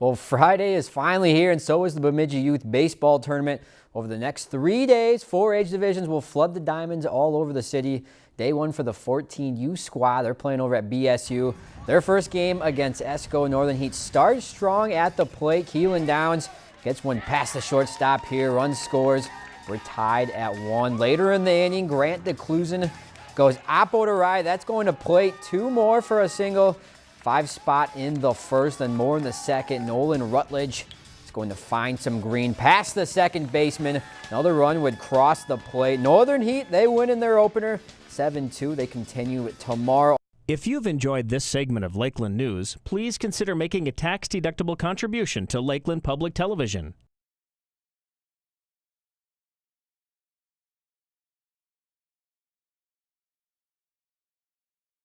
Well, Friday is finally here, and so is the Bemidji Youth Baseball Tournament. Over the next three days, four age divisions will flood the diamonds all over the city. Day one for the 14U squad. They're playing over at BSU. Their first game against Esko Northern Heat starts strong at the plate. Keelan Downs gets one past the shortstop here, runs scores. We're tied at one. Later in the inning, Grant DeClusen goes oppo to right. That's going to plate. Two more for a single. Five spot in the first and more in the second. Nolan Rutledge is going to find some green past the second baseman. Another run would cross the plate. Northern Heat, they win in their opener. 7-2. They continue tomorrow. If you've enjoyed this segment of Lakeland News, please consider making a tax-deductible contribution to Lakeland Public Television.